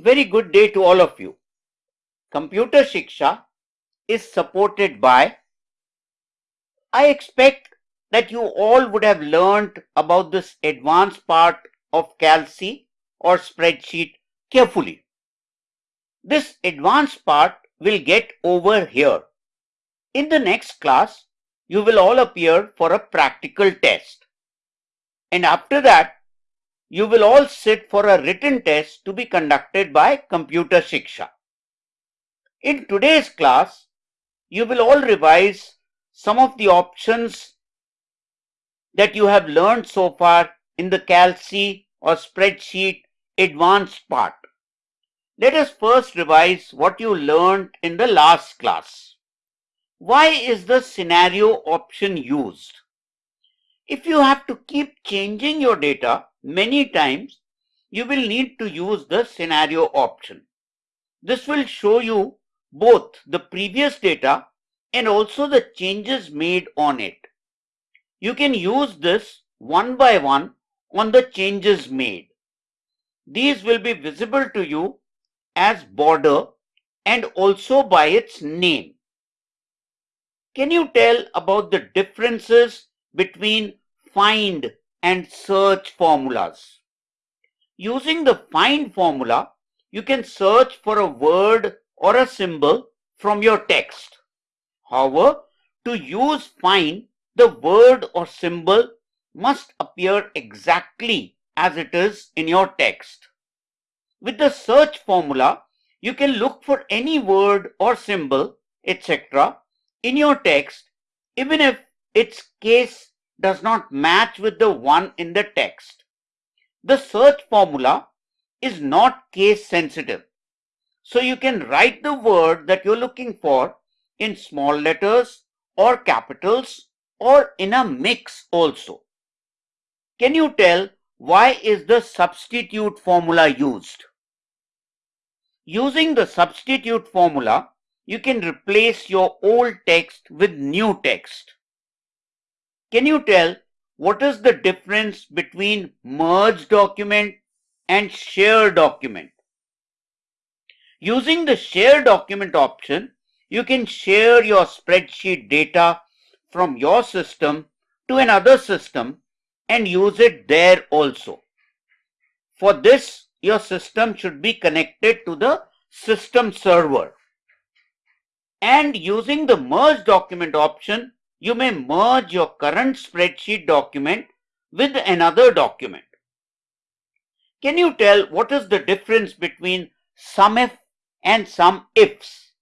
Very good day to all of you. Computer Shiksha is supported by I expect that you all would have learned about this advanced part of CalC or spreadsheet carefully. This advanced part will get over here. In the next class, you will all appear for a practical test. And after that, you will all sit for a written test to be conducted by Computer Shiksha. In today's class, you will all revise some of the options that you have learned so far in the CalC or spreadsheet advanced part. Let us first revise what you learned in the last class. Why is the scenario option used? If you have to keep changing your data many times, you will need to use the scenario option. This will show you both the previous data and also the changes made on it. You can use this one by one on the changes made. These will be visible to you as border and also by its name. Can you tell about the differences between find and search formulas? Using the find formula, you can search for a word or a symbol from your text. However, to use find, the word or symbol must appear exactly as it is in your text. With the search formula, you can look for any word or symbol, etc. in your text, even if its case does not match with the one in the text. The search formula is not case sensitive. So you can write the word that you're looking for in small letters or capitals or in a mix also. Can you tell why is the substitute formula used? Using the substitute formula, you can replace your old text with new text. Can you tell what is the difference between merge document and share document? Using the share document option, you can share your spreadsheet data from your system to another system and use it there also. For this, your system should be connected to the system server. And using the merge document option, you may merge your current spreadsheet document with another document. Can you tell what is the difference between SUMIF and SUMIFS?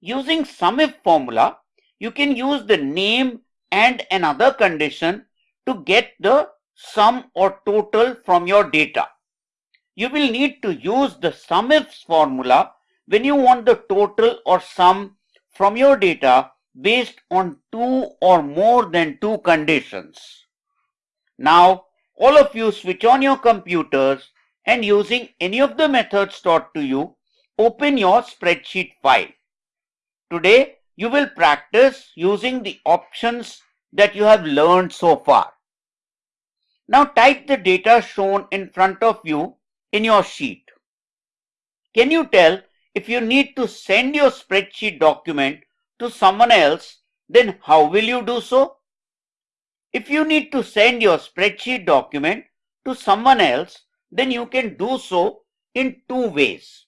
Using SUMIF formula, you can use the name and another condition to get the sum or total from your data. You will need to use the SUMIFS formula when you want the total or sum from your data based on two or more than two conditions. Now, all of you switch on your computers and using any of the methods taught to you, open your spreadsheet file. Today, you will practice using the options that you have learned so far. Now type the data shown in front of you in your sheet. Can you tell if you need to send your spreadsheet document to someone else, then how will you do so? If you need to send your spreadsheet document to someone else, then you can do so in two ways.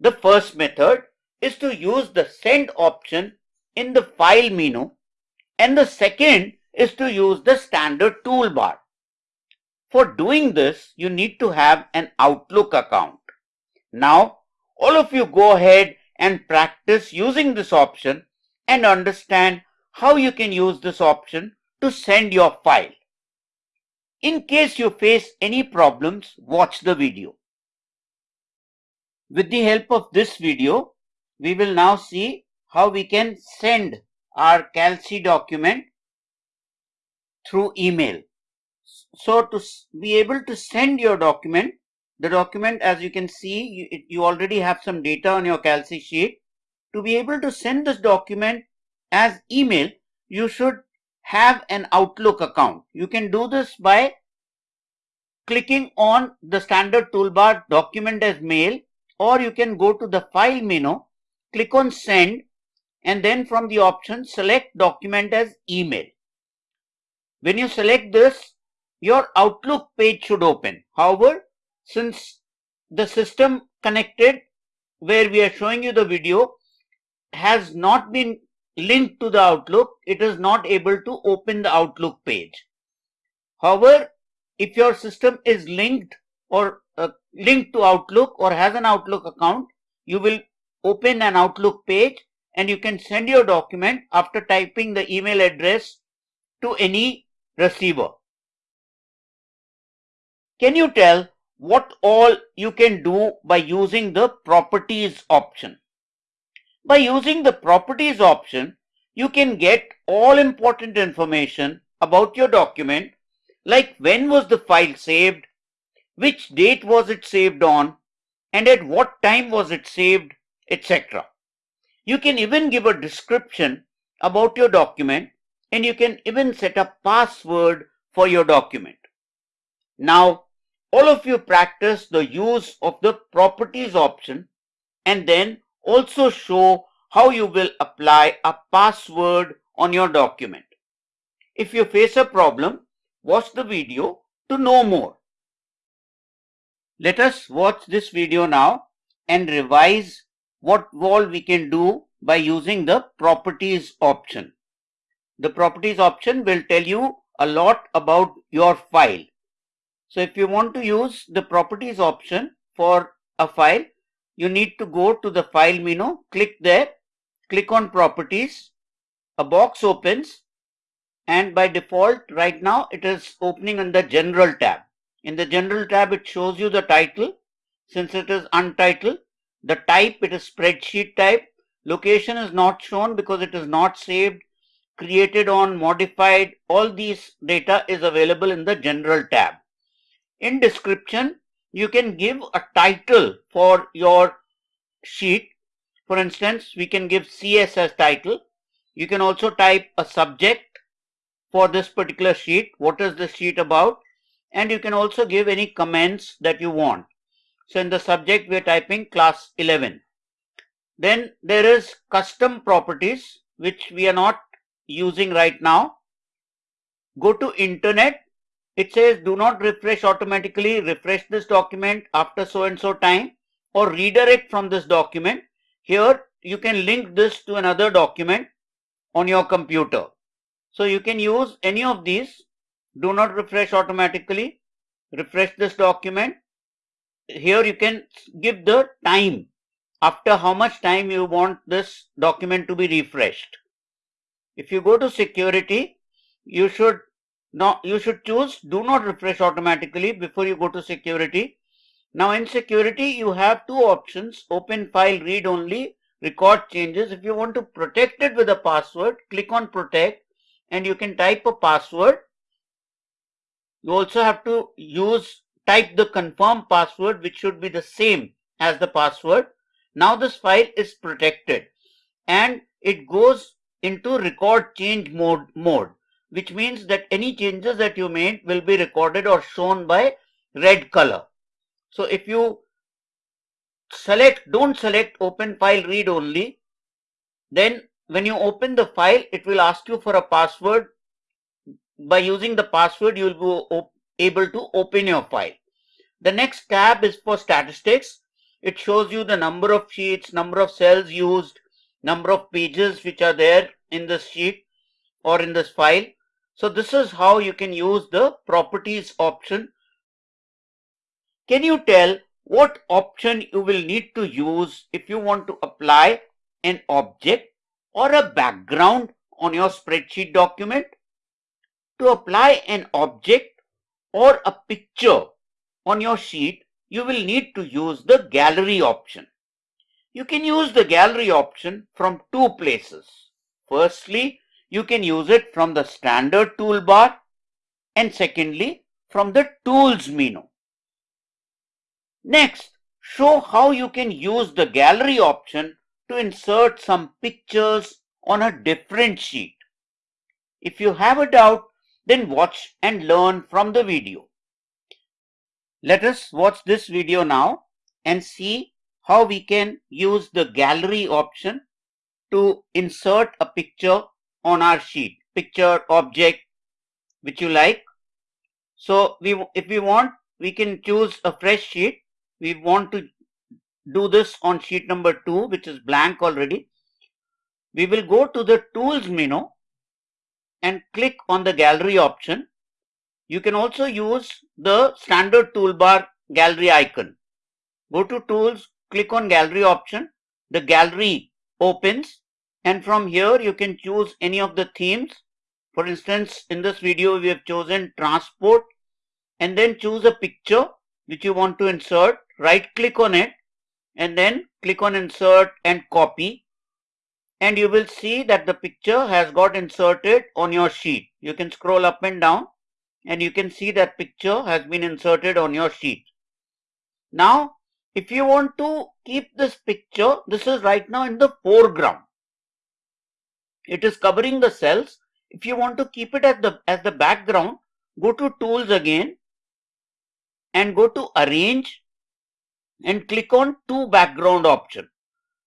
The first method is to use the send option in the file menu and the second is to use the standard toolbar. For doing this, you need to have an Outlook account. Now, all of you go ahead and practice using this option and understand how you can use this option to send your file. In case you face any problems, watch the video. With the help of this video, we will now see how we can send our CalC document through email. So to be able to send your document, the document as you can see, you, you already have some data on your CalC sheet. To be able to send this document as email, you should have an Outlook account. You can do this by clicking on the standard toolbar document as mail or you can go to the file menu, click on send and then from the option select document as email. When you select this, your Outlook page should open. However, since the system connected where we are showing you the video has not been linked to the Outlook, it is not able to open the Outlook page. However, if your system is linked or uh, linked to Outlook or has an Outlook account, you will open an Outlook page and you can send your document after typing the email address to any receiver. Can you tell what all you can do by using the properties option? By using the properties option, you can get all important information about your document like when was the file saved, which date was it saved on, and at what time was it saved, etc. You can even give a description about your document and you can even set a password for your document. Now, all of you practice the use of the properties option and then also show how you will apply a password on your document. If you face a problem, watch the video to know more. Let us watch this video now and revise what all we can do by using the properties option. The properties option will tell you a lot about your file. So if you want to use the properties option for a file, you need to go to the file menu, click there, click on properties, a box opens and by default right now it is opening in the general tab. In the general tab it shows you the title since it is untitled. The type it is spreadsheet type. Location is not shown because it is not saved, created on, modified. All these data is available in the general tab. In description you can give a title for your sheet. For instance, we can give CS as title. You can also type a subject for this particular sheet. What is the sheet about? And you can also give any comments that you want. So in the subject, we are typing class 11. Then there is custom properties, which we are not using right now. Go to internet. It says do not refresh automatically. Refresh this document after so and so time or redirect from this document. Here you can link this to another document on your computer. So you can use any of these. Do not refresh automatically. Refresh this document. Here you can give the time after how much time you want this document to be refreshed. If you go to security, you should not you should choose do not refresh automatically before you go to security. Now in security you have two options open file read only record changes. If you want to protect it with a password click on protect and you can type a password. You also have to use type the confirm password which should be the same as the password. Now this file is protected and it goes into record change mode mode which means that any changes that you made will be recorded or shown by red color. So if you select don't select open file read only then when you open the file, it will ask you for a password. By using the password, you will be able to open your file. The next tab is for statistics. It shows you the number of sheets, number of cells used, number of pages which are there in this sheet or in this file. So this is how you can use the properties option. Can you tell what option you will need to use if you want to apply an object or a background on your spreadsheet document. To apply an object or a picture on your sheet, you will need to use the gallery option. You can use the gallery option from two places. Firstly, you can use it from the standard toolbar and secondly from the tools menu. Next, show how you can use the gallery option to insert some pictures on a different sheet. If you have a doubt, then watch and learn from the video. Let us watch this video now and see how we can use the gallery option to insert a picture on our sheet, picture, object, which you like. So we, if we want, we can choose a fresh sheet. We want to do this on sheet number two, which is blank already. We will go to the tools menu and click on the gallery option. You can also use the standard toolbar gallery icon. Go to tools, click on gallery option. The gallery opens and from here you can choose any of the themes. For instance, in this video we have chosen transport and then choose a picture which you want to insert. Right click on it and then click on insert and copy and you will see that the picture has got inserted on your sheet. You can scroll up and down and you can see that picture has been inserted on your sheet. Now, if you want to keep this picture, this is right now in the foreground. It is covering the cells. If you want to keep it as the, as the background, go to tools again and go to arrange and click on to background option.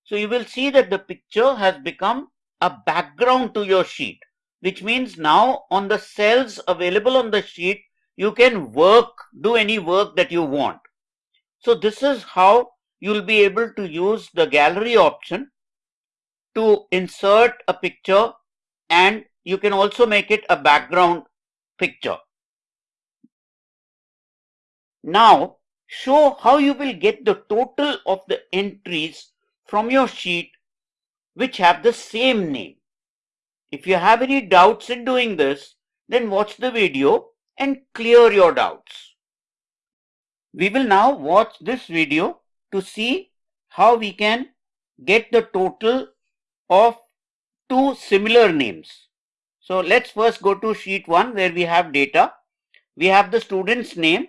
So you will see that the picture has become a background to your sheet, which means now on the cells available on the sheet, you can work, do any work that you want. So this is how you'll be able to use the gallery option to insert a picture and you can also make it a background picture. Now show how you will get the total of the entries from your sheet which have the same name. If you have any doubts in doing this, then watch the video and clear your doubts. We will now watch this video to see how we can get the total of two similar names. So let's first go to sheet 1 where we have data. We have the student's name.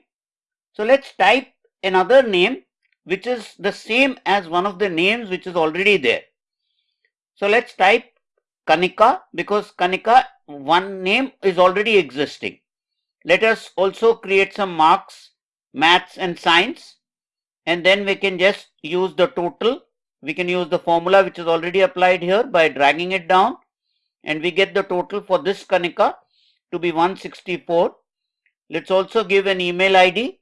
So let's type another name which is the same as one of the names which is already there. So let's type Kanika because Kanika one name is already existing. Let us also create some marks, maths and science and then we can just use the total. We can use the formula which is already applied here by dragging it down and we get the total for this Kanika to be 164. Let's also give an email ID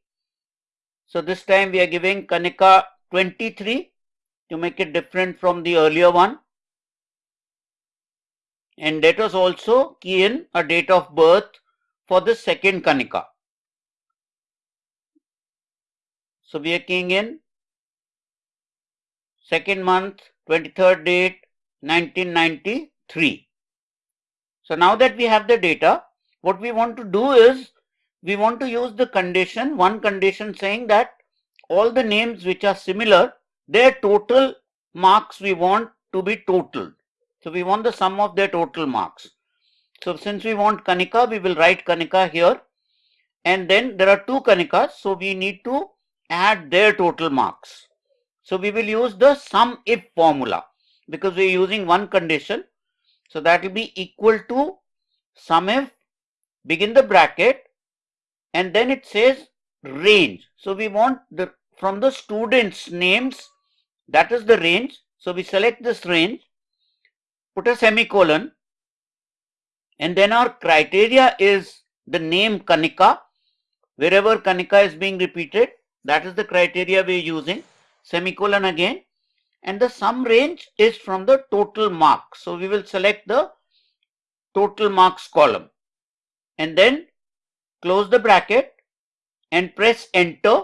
so this time we are giving Kanika 23 to make it different from the earlier one. And let us also key in a date of birth for the second Kanika. So we are keying in second month, 23rd date, 1993. So now that we have the data, what we want to do is we want to use the condition, one condition saying that all the names which are similar, their total marks we want to be total. So we want the sum of their total marks. So since we want Kanika, we will write Kanika here. And then there are two Kanikas, so we need to add their total marks. So we will use the sum if formula because we are using one condition. So that will be equal to sum if begin the bracket and then it says range. So we want the from the students names that is the range. So we select this range, put a semicolon and then our criteria is the name Kanika. Wherever Kanika is being repeated, that is the criteria we are using. Semicolon again. And the sum range is from the total marks. So we will select the total marks column. And then close the bracket and press enter.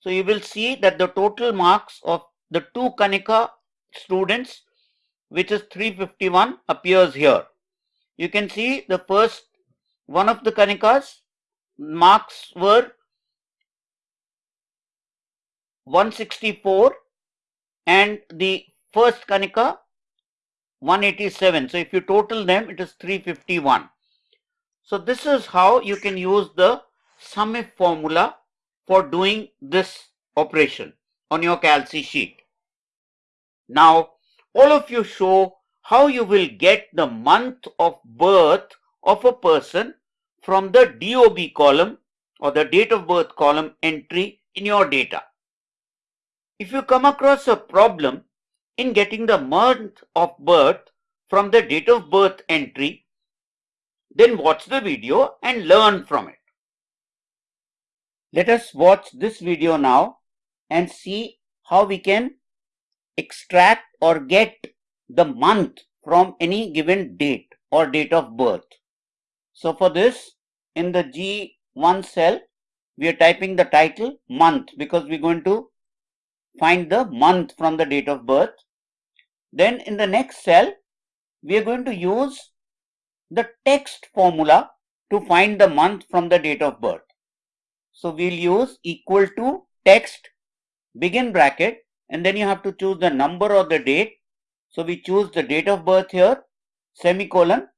So you will see that the total marks of the two Kanika students which is 351 appears here. You can see the first one of the Kanikas marks were 164 and the first Kanika 187. So if you total them it is 351. So this is how you can use the SUMIF formula for doing this operation on your CalC sheet. Now all of you show how you will get the month of birth of a person from the DOB column or the date of birth column entry in your data. If you come across a problem in getting the month of birth from the date of birth entry, then watch the video and learn from it. Let us watch this video now and see how we can extract or get the month from any given date or date of birth. So for this, in the G1 cell, we are typing the title month because we're going to find the month from the date of birth. Then in the next cell, we are going to use the text formula to find the month from the date of birth. So we'll use equal to text begin bracket and then you have to choose the number or the date. So we choose the date of birth here semicolon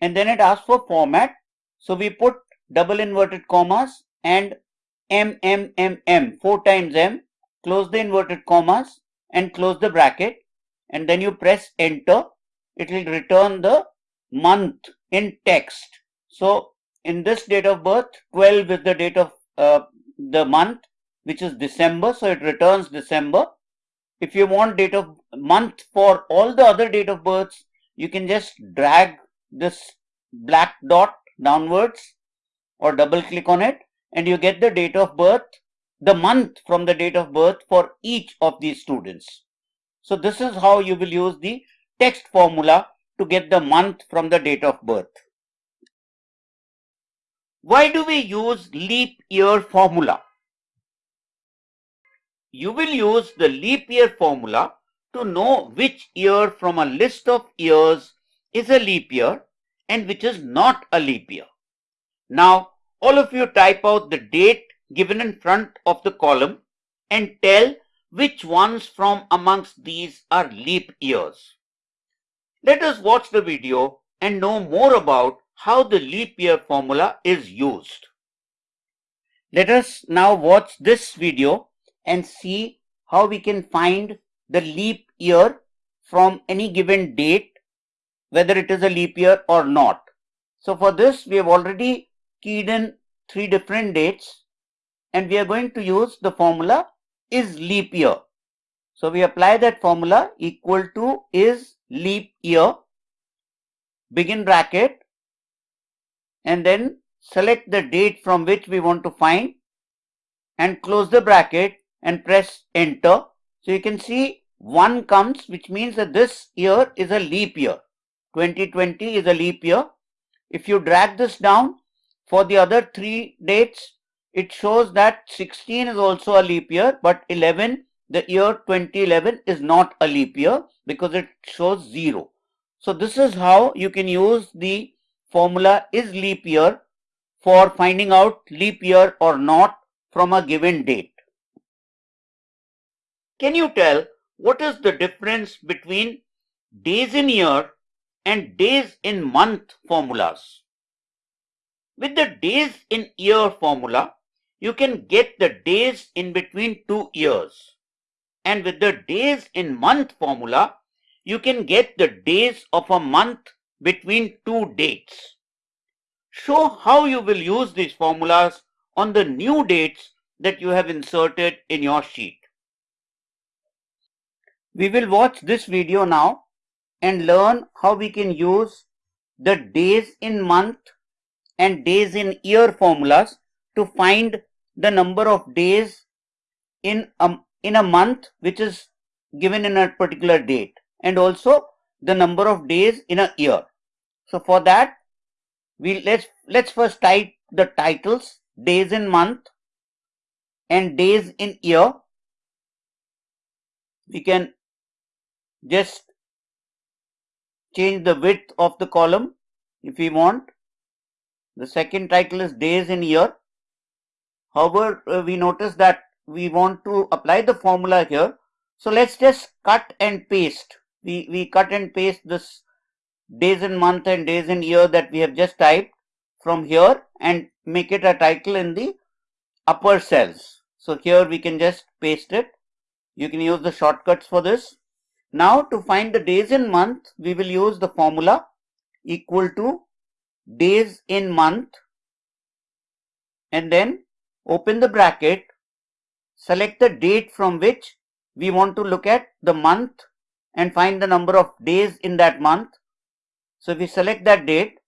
and then it asks for format. So we put double inverted commas and M M M M four times M close the inverted commas and close the bracket and then you press enter it will return the month in text. So in this date of birth 12 is the date of uh, the month which is December so it returns December. If you want date of month for all the other date of births you can just drag this black dot downwards or double click on it and you get the date of birth the month from the date of birth for each of these students. So this is how you will use the text formula to get the month from the date of birth. Why do we use leap year formula? You will use the leap year formula to know which year from a list of years is a leap year and which is not a leap year. Now, all of you type out the date given in front of the column and tell which ones from amongst these are leap years. Let us watch the video and know more about how the leap year formula is used. Let us now watch this video and see how we can find the leap year from any given date, whether it is a leap year or not. So for this, we have already keyed in three different dates and we are going to use the formula is leap year. So we apply that formula equal to is leap year, begin bracket, and then select the date from which we want to find and close the bracket and press enter. So you can see 1 comes which means that this year is a leap year. 2020 is a leap year. If you drag this down for the other three dates, it shows that 16 is also a leap year, but 11 the year 2011 is not a leap year because it shows 0. So this is how you can use the formula is leap year for finding out leap year or not from a given date. Can you tell what is the difference between days in year and days in month formulas? With the days in year formula, you can get the days in between two years and with the days in month formula, you can get the days of a month between two dates. Show how you will use these formulas on the new dates that you have inserted in your sheet. We will watch this video now and learn how we can use the days in month and days in year formulas to find the number of days in a in a month which is given in a particular date and also the number of days in a year. So for that we let's let's first type the titles days in month and days in year. We can just change the width of the column if we want. The second title is days in year. However, uh, we notice that we want to apply the formula here. So let's just cut and paste. We, we cut and paste this days in month and days in year that we have just typed from here and make it a title in the upper cells. So here we can just paste it. You can use the shortcuts for this. Now to find the days in month, we will use the formula equal to days in month and then open the bracket, select the date from which we want to look at the month and find the number of days in that month. So we select that date,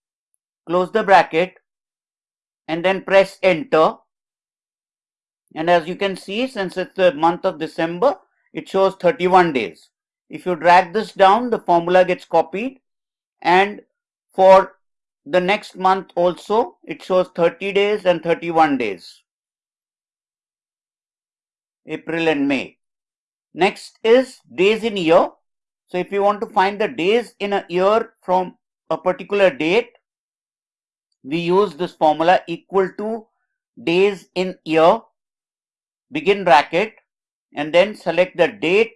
close the bracket and then press enter. And as you can see, since it's the month of December, it shows 31 days. If you drag this down, the formula gets copied and for the next month also, it shows 30 days and 31 days. April and May. Next is days in year. So if you want to find the days in a year from a particular date, we use this formula equal to days in year, begin bracket, and then select the date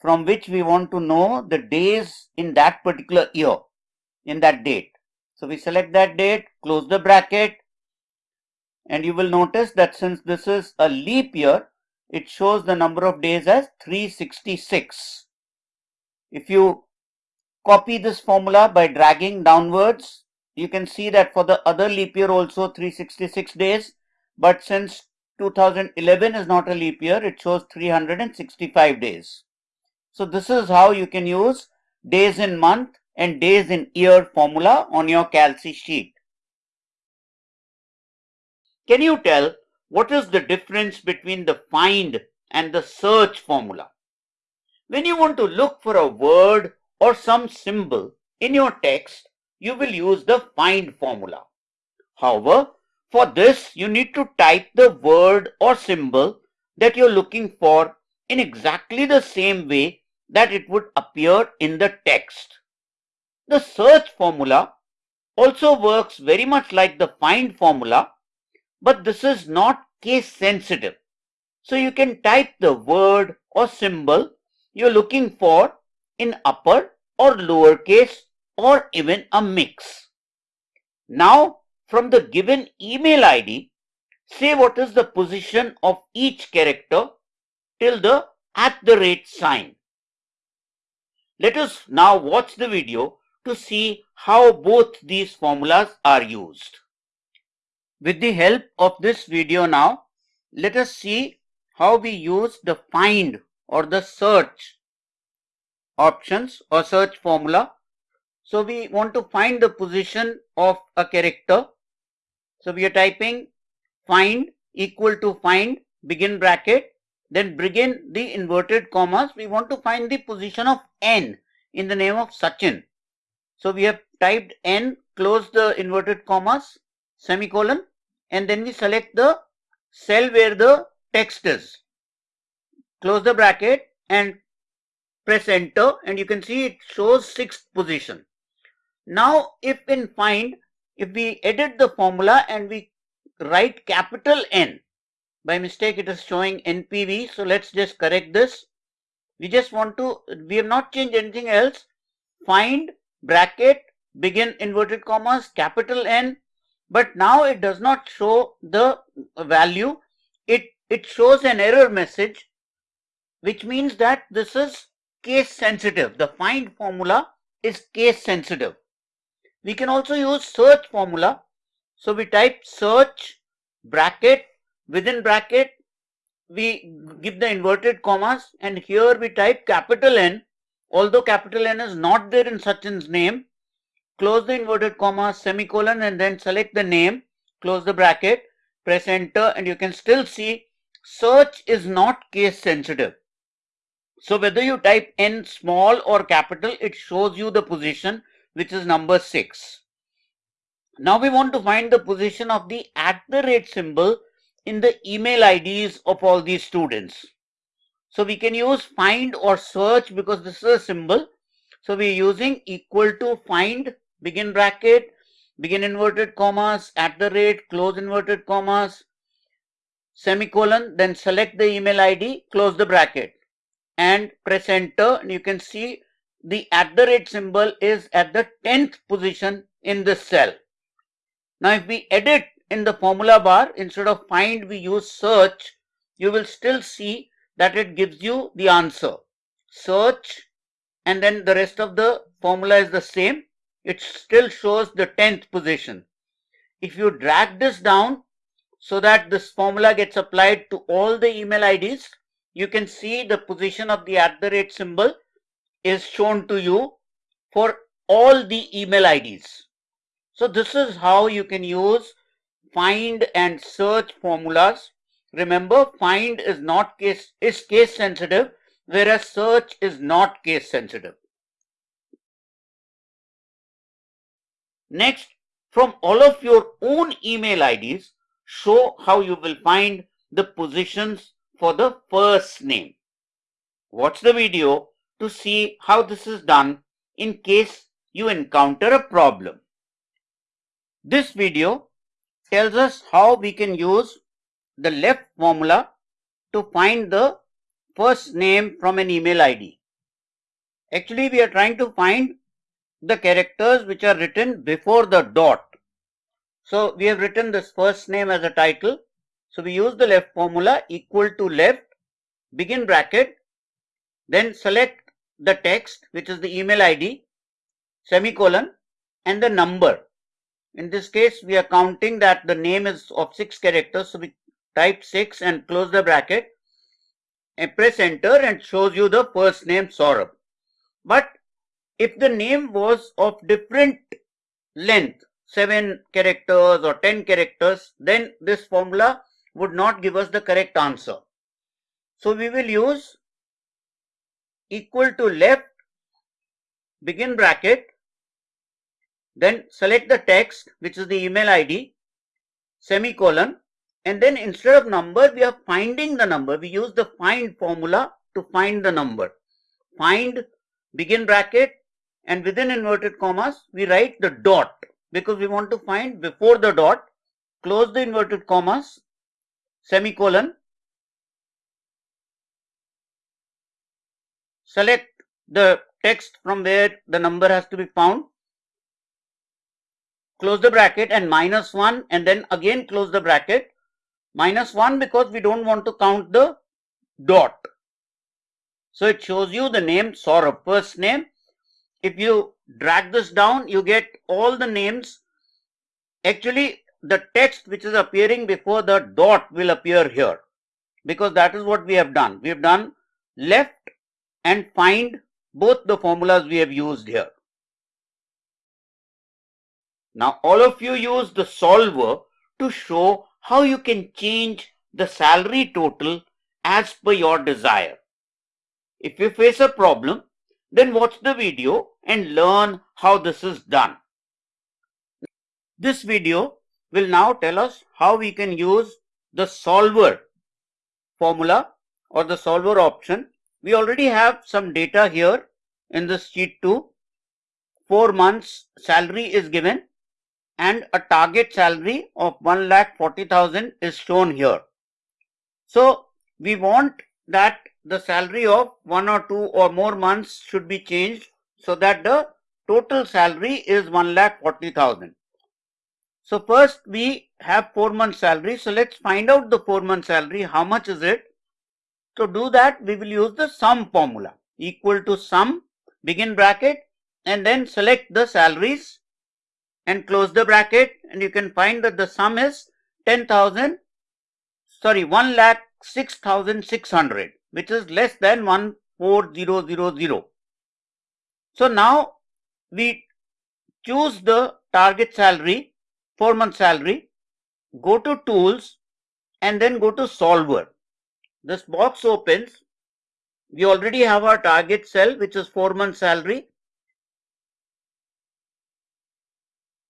from which we want to know the days in that particular year, in that date. So we select that date, close the bracket, and you will notice that since this is a leap year, it shows the number of days as 366. If you copy this formula by dragging downwards, you can see that for the other leap year also 366 days, but since 2011 is not a leap year, it shows 365 days. So this is how you can use days in month and days in year formula on your CalC sheet. Can you tell what is the difference between the find and the search formula? When you want to look for a word or some symbol in your text, you will use the find formula. However, for this, you need to type the word or symbol that you're looking for in exactly the same way that it would appear in the text. The search formula also works very much like the find formula but this is not case sensitive. So you can type the word or symbol you're looking for in upper or lower case or even a mix. Now from the given email ID, say what is the position of each character till the at the rate sign. Let us now watch the video to see how both these formulas are used. With the help of this video now, let us see how we use the find or the search options or search formula. So we want to find the position of a character. So we are typing find equal to find begin bracket then begin the inverted commas. We want to find the position of n in the name of Sachin. So we have typed n close the inverted commas semicolon and then we select the cell where the text is. Close the bracket and press enter and you can see it shows sixth position. Now if in find, if we edit the formula and we write capital N, by mistake it is showing NPV, so let's just correct this. We just want to, we have not changed anything else. Find bracket, begin inverted commas, capital N, but now it does not show the value. It, it shows an error message, which means that this is case sensitive. The find formula is case sensitive. We can also use search formula. So we type search bracket within bracket we give the inverted commas and here we type capital N although capital N is not there in Sachin's name close the inverted comma, semicolon and then select the name, close the bracket, press enter and you can still see search is not case sensitive. So whether you type n small or capital, it shows you the position which is number 6. Now we want to find the position of the at the rate symbol in the email IDs of all these students. So we can use find or search because this is a symbol. So we are using equal to find begin bracket, begin inverted commas, at the rate, close inverted commas, semicolon, then select the email ID, close the bracket and press enter and you can see the at the rate symbol is at the 10th position in this cell. Now if we edit in the formula bar instead of find we use search you will still see that it gives you the answer. Search and then the rest of the formula is the same it still shows the 10th position. If you drag this down, so that this formula gets applied to all the email IDs. You can see the position of the at the rate symbol is shown to you for all the email IDs. So this is how you can use find and search formulas. Remember find is not case is case sensitive whereas search is not case sensitive. Next from all of your own email IDs show how you will find the positions for the first name. Watch the video to see how this is done in case you encounter a problem. This video tells us how we can use the left formula to find the first name from an email ID. Actually, we are trying to find the characters which are written before the dot. So we have written this first name as a title. So we use the left formula equal to left, begin bracket, then select the text which is the email ID, semicolon and the number. In this case, we are counting that the name is of six characters. So we type six and close the bracket and press enter and shows you the first name Saurabh. But if the name was of different length, 7 characters or 10 characters, then this formula would not give us the correct answer. So we will use equal to left, begin bracket, then select the text which is the email ID, semicolon, and then instead of number we are finding the number. We use the find formula to find the number. Find, begin bracket, and within inverted commas we write the dot because we want to find before the dot, close the inverted commas, semicolon, select the text from where the number has to be found, close the bracket and minus 1 and then again close the bracket, minus 1 because we don't want to count the dot. So it shows you the name Saurabh, first name if you drag this down, you get all the names. Actually, the text which is appearing before the dot will appear here because that is what we have done. We have done left and find both the formulas we have used here. Now all of you use the solver to show how you can change the salary total as per your desire. If you face a problem, then watch the video and learn how this is done. This video will now tell us how we can use the solver formula or the solver option. We already have some data here in this sheet 2. 4 months salary is given and a target salary of 1,40,000 is shown here. So we want that the salary of one or two or more months should be changed so that the total salary is 1 lakh 40,000. So first we have 4 months salary. So let's find out the 4 months salary. How much is it? To do that we will use the sum formula equal to sum begin bracket and then select the salaries and close the bracket and you can find that the sum is 10,000 sorry 1 lakh 6,600 which is less than 14000. So now we choose the target salary, 4 month salary, go to tools and then go to solver. This box opens. We already have our target cell which is 4 month salary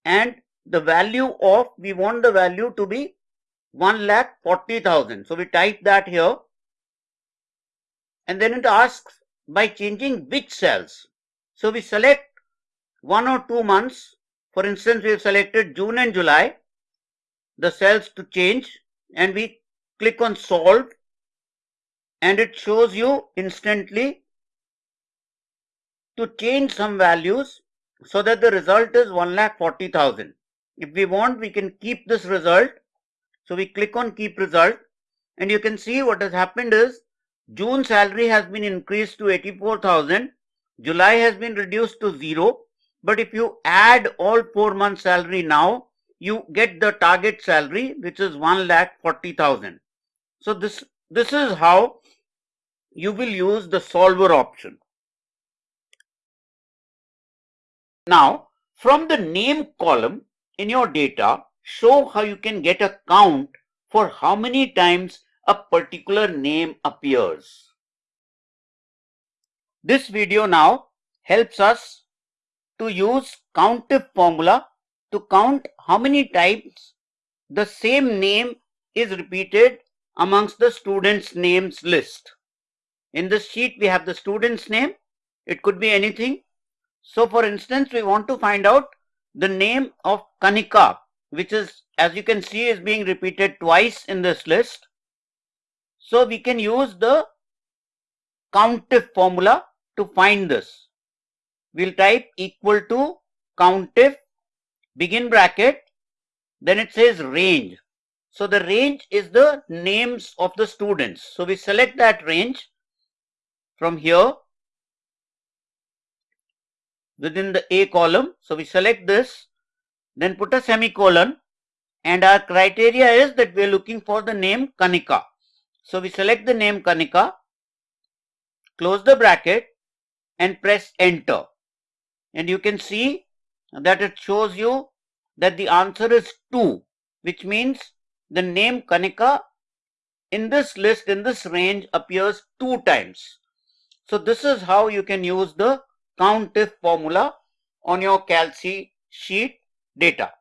and the value of we want the value to be 1 lakh 40,000. So we type that here and then it asks by changing which cells. So we select one or two months. For instance, we have selected June and July, the cells to change and we click on solve and it shows you instantly to change some values so that the result is 1,40,000. If we want, we can keep this result. So we click on keep result and you can see what has happened is June salary has been increased to 84,000. July has been reduced to zero. But if you add all four months salary now, you get the target salary which is 1 lakh 40,000. So this, this is how you will use the solver option. Now from the name column in your data, show how you can get a count for how many times a particular name appears. This video now helps us to use COUNTIF formula to count how many times the same name is repeated amongst the students names list. In this sheet we have the student's name. It could be anything. So for instance we want to find out the name of Kanika which is as you can see is being repeated twice in this list. So we can use the COUNTIF formula to find this. We'll type equal to COUNTIF begin bracket then it says range. So the range is the names of the students. So we select that range from here within the A column. So we select this, then put a semicolon and our criteria is that we are looking for the name Kanika. So we select the name Kanika, close the bracket and press enter. And you can see that it shows you that the answer is 2 which means the name Kanika in this list in this range appears two times. So this is how you can use the COUNTIF formula on your Calc sheet data.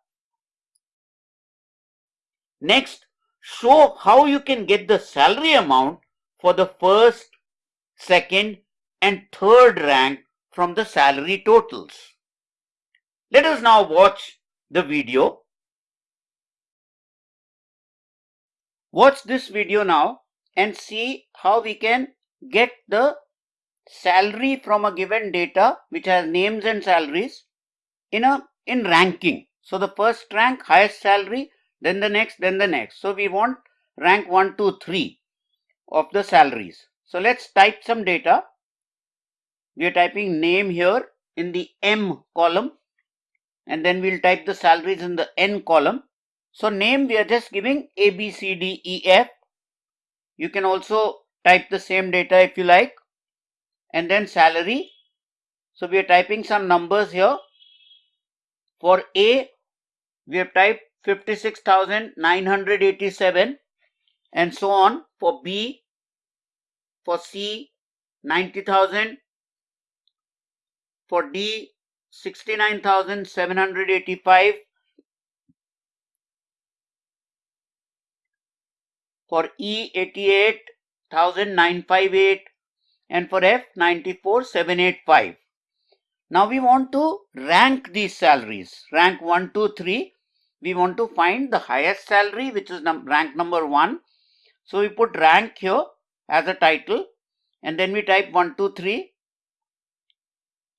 Next, show how you can get the salary amount for the first, second and third rank from the salary totals. Let us now watch the video. Watch this video now and see how we can get the salary from a given data which has names and salaries in a in ranking. So the first rank highest salary then the next then the next. So we want rank 1 2 3 of the salaries. So let's type some data. We are typing name here in the M column and then we'll type the salaries in the N column. So name we are just giving A B C D E F. You can also type the same data if you like and then salary. So we are typing some numbers here. For A, we have typed 56,987 and so on. For B, for C, 90,000. For D, 69,785. For E, 88,958 and for F 94785. Now we want to rank these salaries. Rank 1, 2, 3. We want to find the highest salary which is num rank number 1. So we put rank here as a title and then we type 1, 2, 3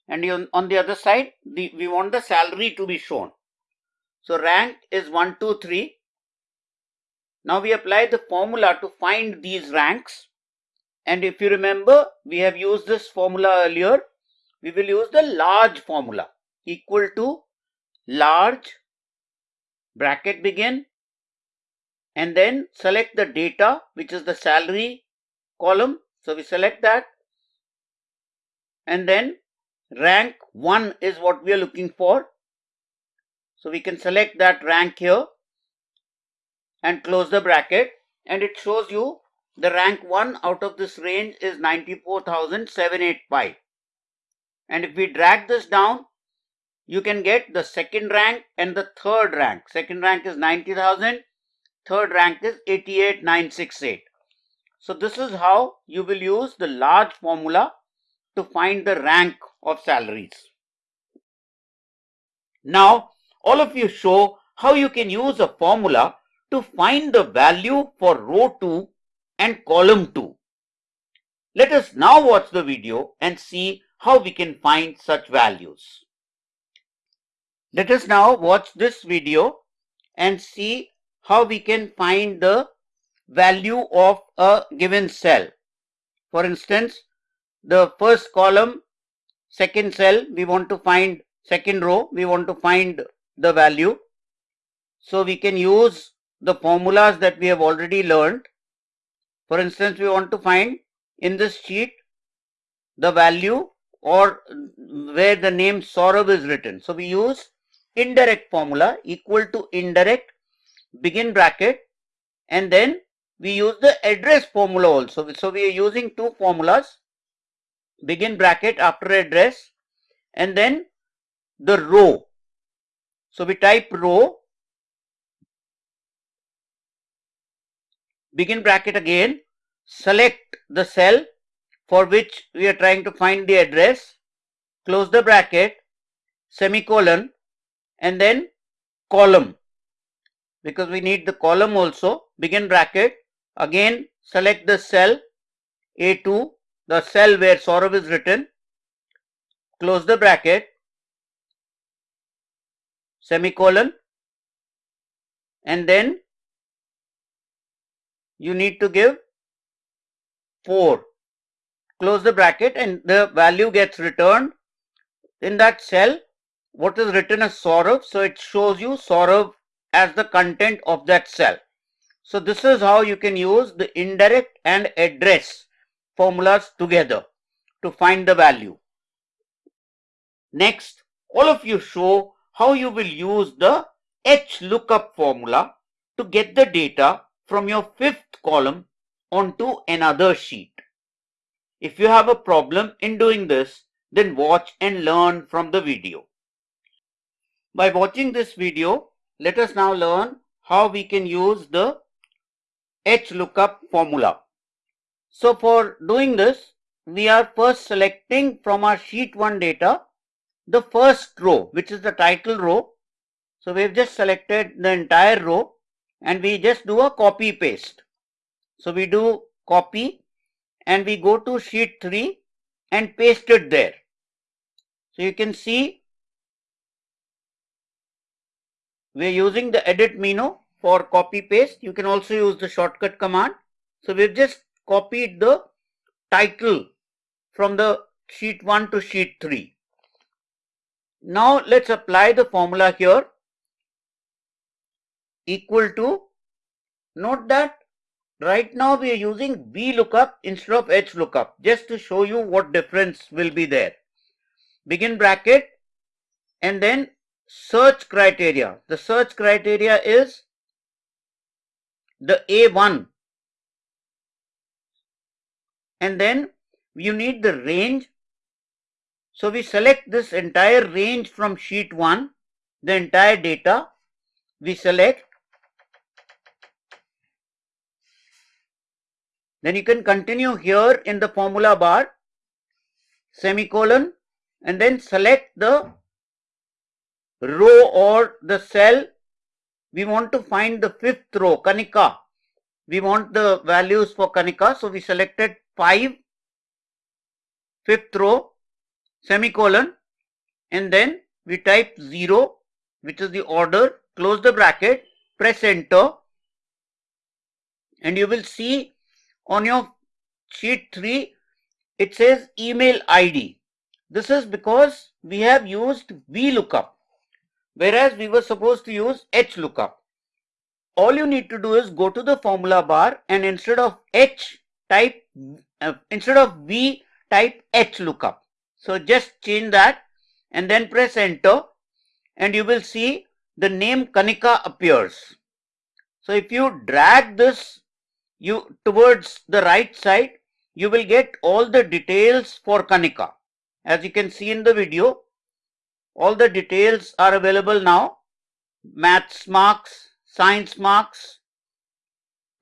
and on the other side the, we want the salary to be shown. So rank is 1, 2, 3. Now we apply the formula to find these ranks and if you remember, we have used this formula earlier. We will use the large formula equal to large bracket begin and then select the data which is the salary column. So we select that and then rank 1 is what we are looking for. So we can select that rank here and close the bracket and it shows you the rank 1 out of this range is 94,785. And if we drag this down, you can get the second rank and the third rank. Second rank is 90,000, third rank is 88,968. So this is how you will use the large formula to find the rank of salaries. Now, all of you show how you can use a formula to find the value for row 2 and column 2. Let us now watch the video and see how we can find such values. Let us now watch this video and see how we can find the value of a given cell. For instance, the first column, second cell, we want to find second row, we want to find the value. So we can use the formulas that we have already learned. For instance, we want to find in this sheet the value or where the name Saurabh is written. So we use indirect formula equal to indirect begin bracket and then we use the address formula also. So we are using two formulas begin bracket after address and then the row. So we type row begin bracket again select the cell for which we are trying to find the address close the bracket semicolon and then column. Because we need the column also. Begin bracket. Again select the cell A2 the cell where Saurabh is written. Close the bracket. Semicolon. And then you need to give 4 close the bracket and the value gets returned in that cell what is written as Saurabh so it shows you Saurabh as the content of that cell so this is how you can use the indirect and address formulas together to find the value next all of you show how you will use the H lookup formula to get the data from your fifth column onto another sheet. If you have a problem in doing this, then watch and learn from the video. By watching this video, let us now learn how we can use the HLOOKUP formula. So for doing this, we are first selecting from our sheet 1 data the first row, which is the title row. So we've just selected the entire row and we just do a copy paste. So we do copy and we go to sheet 3 and paste it there. So you can see we are using the edit menu for copy paste. You can also use the shortcut command. So we've just copied the title from the sheet 1 to sheet 3. Now let's apply the formula here equal to note that right now we are using VLOOKUP instead of HLOOKUP just to show you what difference will be there. Begin bracket and then search criteria. The search criteria is the A1 and then you need the range. So we select this entire range from sheet 1, the entire data we select Then you can continue here in the formula bar, semicolon, and then select the row or the cell. We want to find the fifth row, Kanika. We want the values for Kanika. So we selected 5, fifth row, semicolon, and then we type 0, which is the order, close the bracket, press enter, and you will see on your sheet 3 it says email ID. This is because we have used VLOOKUP whereas we were supposed to use H lookup. All you need to do is go to the formula bar and instead of H type uh, instead of V type H lookup. So just change that and then press enter and you will see the name Kanika appears. So if you drag this you towards the right side, you will get all the details for Kanika. As you can see in the video, all the details are available now. Maths marks, science marks,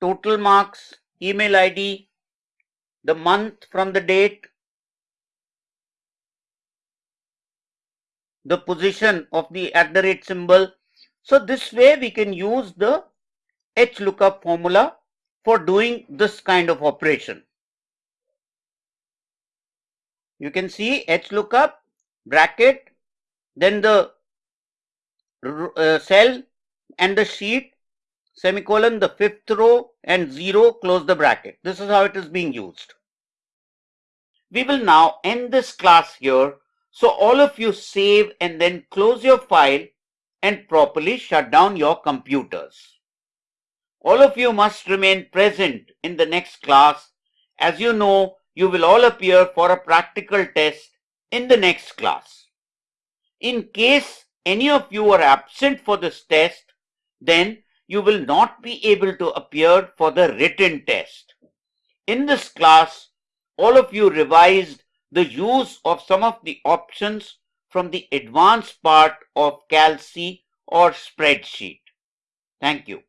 total marks, email ID, the month from the date, the position of the at the rate symbol. So this way we can use the HLOOKUP formula for doing this kind of operation. You can see HLOOKUP bracket then the uh, cell and the sheet semicolon the fifth row and 0 close the bracket. This is how it is being used. We will now end this class here. So all of you save and then close your file and properly shut down your computers. All of you must remain present in the next class. As you know, you will all appear for a practical test in the next class. In case any of you are absent for this test, then you will not be able to appear for the written test. In this class, all of you revised the use of some of the options from the advanced part of Calc or spreadsheet. Thank you.